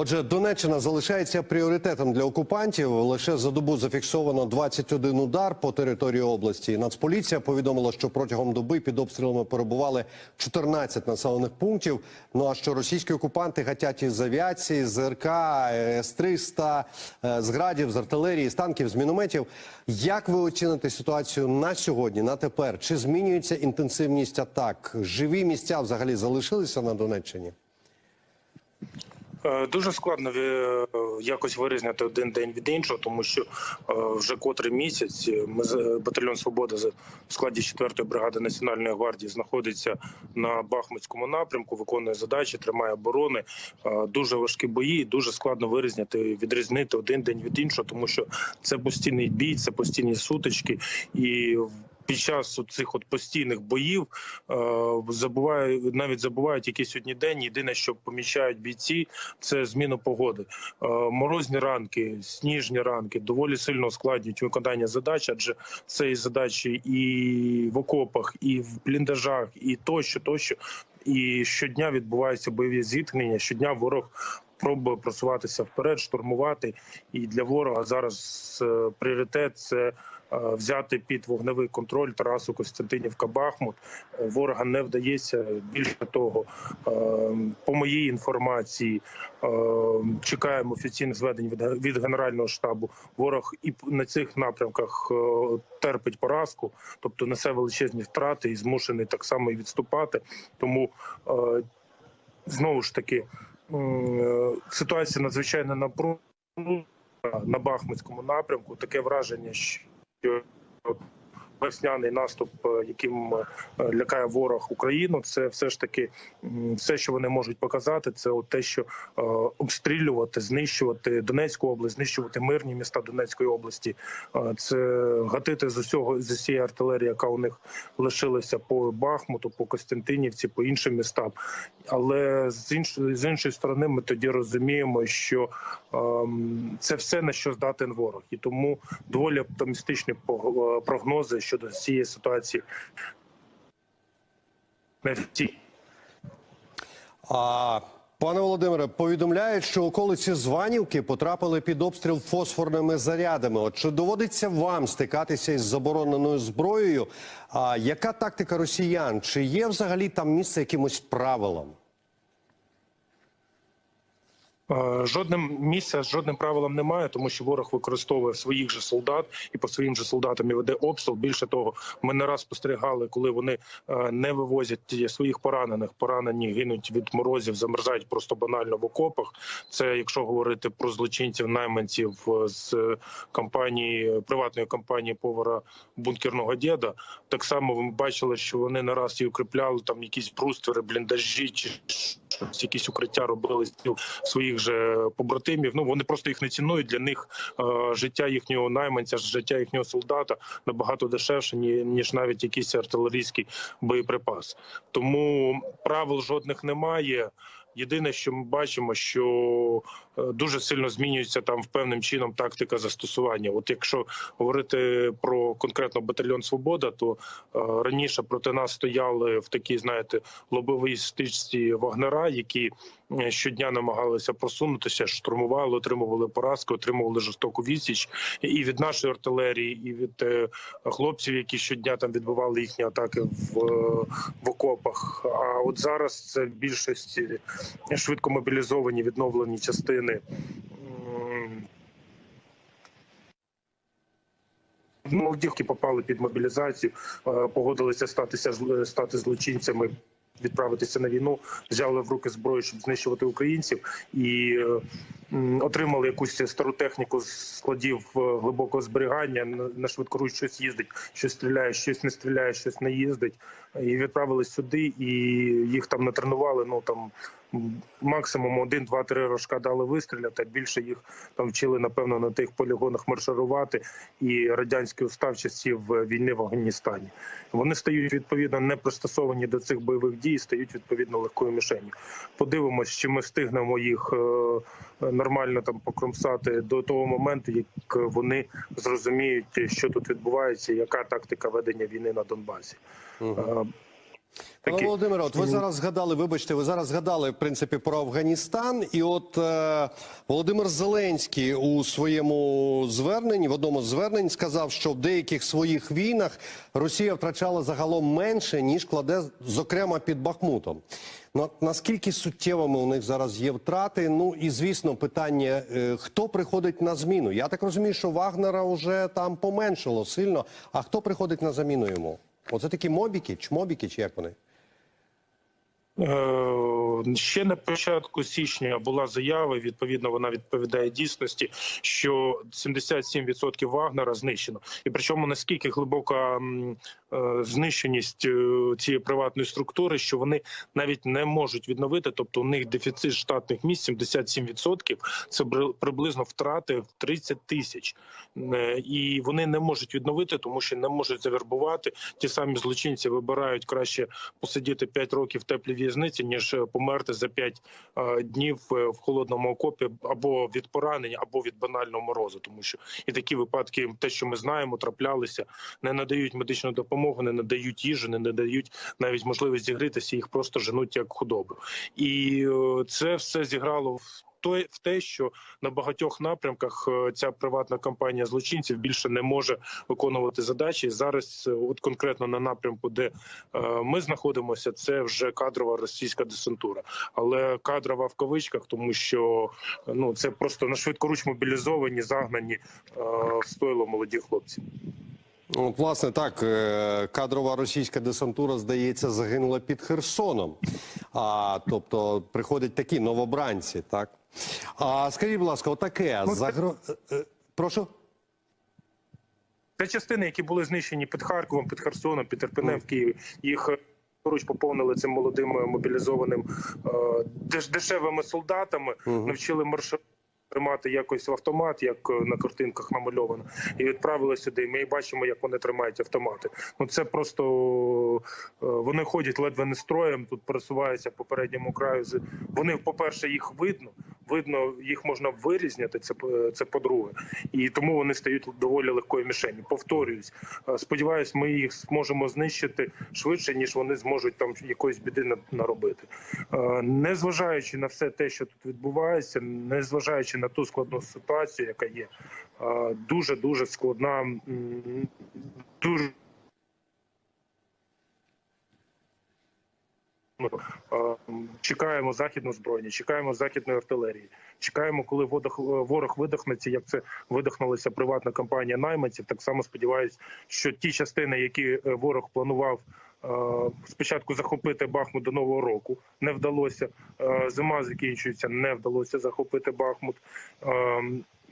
Отже, Донеччина залишається пріоритетом для окупантів. Лише за добу зафіксовано 21 удар по території області. Нацполіція повідомила, що протягом доби під обстрілами перебували 14 населених пунктів. Ну а що російські окупанти гатять із авіації, з РК, С-300, е, з градів, з артилерії, з танків, з мінометів. Як ви оціните ситуацію на сьогодні, на тепер? Чи змінюється інтенсивність атак? Живі місця взагалі залишилися на Донеччині? Е, Дуже складно е, якось вирізняти один день від іншого, тому що е, вже котрий місяць ми з- батальйон Свобода в складі 4-ї бригади Національної гвардії знаходиться на Бахмутському напрямку, виконує задачі, тримає оборони. Дуже важкі бої, дуже складно вирізняти, відрізнити один день від іншого, тому що це постійний бій, це постійні сутички і. Під час цих постійних боїв е, забуває навіть забувають який сьогодні день. Єдине, що помічають бійці, це зміну погоди. Е, Морозні ранки, сніжні ранки доволі сильно ускладнюють виконання задач, адже це і задачі і в окопах, і в бліндажах, і тощо, тощо. І щодня відбуваються бойові зіткнення. Щодня ворог пробує просуватися вперед, штурмувати. І для ворога зараз е, пріоритет це. Е, Взяти під вогневий контроль Тарасу Костянтинівка Бахмут Е, ворога не вдається. Більше того, е, по моїй інформації чекаємо офіційних зведень від генерального штабу. Ворог і на цих напрямках терпить поразку, тобто несе величезні втрати і змушений так само і відступати. Тому знову ж таки ситуація надзвичайно напружена на Бахмутському напрямку. Таке враження, що europe весняний наступ, е, яким е, лякає ворог Україну, це все ж таки все, що вони можуть показати, це от те, що е, обстрілювати, знищувати Донецьку область, знищувати мирні міста Донецької області. Це гатити з усього з усієї артилерії, яка у них лишилася по Бахмуту, по Костянтинівці, по іншим містам. Але з іншої з іншої сторони, ми тоді розуміємо, що ем, це все на що здатен ворог, і тому доволі оптимістичні прогнози щодо цієї ситуації. А пане Володимире, повідомляють, що околиці Званівки потрапили під обстріл фосфорними зарядами. От чи доводиться вам стикатися із забороненою зброєю? А яка тактика росіян? Чи є взагалі там місце якимось правилам? Е, Жодним місця жодним правилам немає, тому що ворог використовує своїх же солдат і по своїм же солдатам і веде обстріл. Більше того, ми не раз спостерігали, коли вони е, не вивозять своїх поранених. Поранені гинуть від морозів, замерзають просто банально в окопах. Це якщо говорити про злочинців найманців е, з компанії приватної компанії повара бункерного діда. Так само ви бачили, що вони не раз і укріпляли там якісь бруствери, бліндажі чи щось, якісь укриття робили з своїх же побратимів. Ну вони просто їх не цінують. Для них е, життя їхнього найманця, життя їхнього солдата набагато дешевше, ні, ніж навіть якийсь артилерійський боєприпас. Тому правил жодних немає. Єдине, що ми бачимо, що е, дуже сильно змінюється там в певним чином тактика застосування. От якщо говорити про конкретно батальйон Свобода, то е, раніше проти нас стояли в такій, знаєте, лобовій стичці вагнера, які е, щодня намагалися просунутися, штурмували, отримували поразки, отримували жорстоку відсіч і від нашої артилерії, і від хлопців, які щодня там відбивали їхні атаки в, в окопах. А от зараз це в більшості швидко мобілізовані відновлені частини. Молодівки попали під мобілізацію, е, погодилися статися стати злочинцями, відправитися на війну, взяли в руки зброю, щоб знищувати українців, і е, отримали якусь стару техніку з складів е, глибокого зберігання. На- швидкоруч щось їздить, щось стріляє, щось не стріляє, щось не їздить. І відправились сюди, і їх там натренували. Ну там максимум один, два, три рожка дали вистріляти. Більше їх там вчили напевно на тих полігонах марширувати і радянський устав часів війни в Афганістані. Вони стають відповідно не пристосовані до цих бойових дій, стають відповідно легкою мішенью. Подивимось, чи ми встигнемо їх е, нормально там покромсати до того моменту, як вони зрозуміють, що тут відбувається, яка тактика ведення війни на Донбасі. Пане Такі- Володимире, от ви зараз згадали, вибачте, ви зараз згадали в принципі про Афганістан, і от е, Володимир Зеленський у своєму зверненні, в одному з звернень, сказав, що в деяких своїх війнах Росія втрачала загалом менше ніж кладе, зокрема під Бахмутом. Ну, наскільки суттєвими у них зараз є втрати? Ну і звісно, питання: е, хто приходить на зміну? Я так розумію, що Вагнера вже там поменшило сильно. А хто приходить на заміну йому? Оце такі мобіки, чмобіки, чи як вони? Е, Ще на початку січня була заява. Відповідно, вона відповідає дійсності, що 77% Вагнера знищено, і причому наскільки глибока е, знищеність е, цієї приватної структури, що вони навіть не можуть відновити. Тобто, у них дефіцит штатних місць 77%. Це приблизно втрати в 30 тисяч, і вони не можуть відновити, тому що не можуть завербувати. Ті самі злочинці вибирають краще посидіти 5 років в теплій в'язниці, ніж е, померти за 5 е, днів е, в холодному окопі або від поранення, або від банального морозу. Тому що і такі випадки, те, що ми знаємо, траплялися, не надають медичну допомогу, не надають їжу, не надають навіть можливість зігрітися, їх просто женуть як худобу. І це все зіграло в. Той- В те, що на багатьох напрямках е, ця приватна компанія злочинців більше не може виконувати задачі. Зараз, е, от конкретно на напрямку, де е, ми знаходимося, це вже кадрова російська десантура, але кадрова в кавичках, тому що ну це просто на швидкоруч мобілізовані, загнані в стойло молоді хлопці. Ну, От, власне, так, е, кадрова російська десантура, здається, загинула під Херсоном. А, тобто приходять такі новобранці, так? А скажіть, будь ласка, отаке, Ну, загро... е, е, прошу? Це частини, які були знищені під Харковом, під Херсоном, під Ірпенем в Києві. Їх поруч поповнили цим молодим мобілізованим деш- дешевими солдатами, навчили маршрут. Тримати якось в автомат, як е, на картинках намальовано, і відправили сюди. Ми бачимо, як вони тримають автомати. Ну це просто е, вони ходять ледве не строєм. Тут пересуваються по передньому краю. Вони, по-перше, їх видно. Видно, їх можна вирізняти. Це це по-друге, і тому вони стають доволі легкою мішенью. Повторююсь, Е, сподіваюсь, ми їх зможемо знищити швидше, ніж вони зможуть там якоїсь біди наробити. Е, Незважаючи на все те, що тут відбувається, незважаючи на ту складну ситуацію, яка є, дуже дуже складна, дуже. Ну, е, Чекаємо західну збройні, чекаємо західної артилерії. Чекаємо, коли водох, ворог видохнеться, як це видохнулася приватна компанія найманців. Так само сподіваюся, що ті частини, які е, ворог планував е, спочатку захопити Бахмут до нового року, не вдалося. Е, Зима закінчується, не вдалося захопити Бахмут.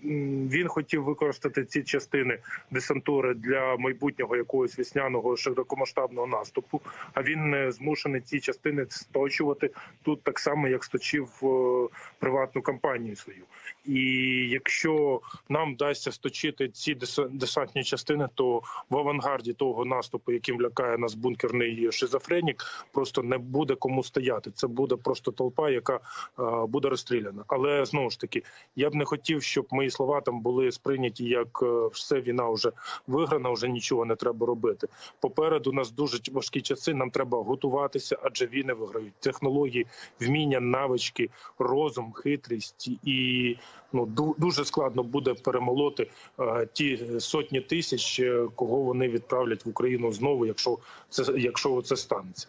Він хотів використати ці частини десантури для майбутнього якогось весняного широкомасштабного наступу. А він е, змушений ці частини сточувати тут так само, як сточив е, приватну компанію свою. І якщо нам вдасться сточити ці дес- десантні частини, то в авангарді того наступу, яким лякає нас бункерний шизофренік, просто не буде кому стояти. Це буде просто толпа, яка е, буде розстріляна. Але знову ж таки, я б не хотів, щоб мої слова там були сприйняті як е, все війна вже виграна, вже нічого не треба робити. Попереду нас дуже важкі часи. Нам треба готуватися, адже війни виграють технології, вміння, навички, розум, хитрість і ну ду- дуже складно буде перемолоти е, ті сотні тисяч, е, кого вони відправлять в Україну знову, якщо це якщо це станеться.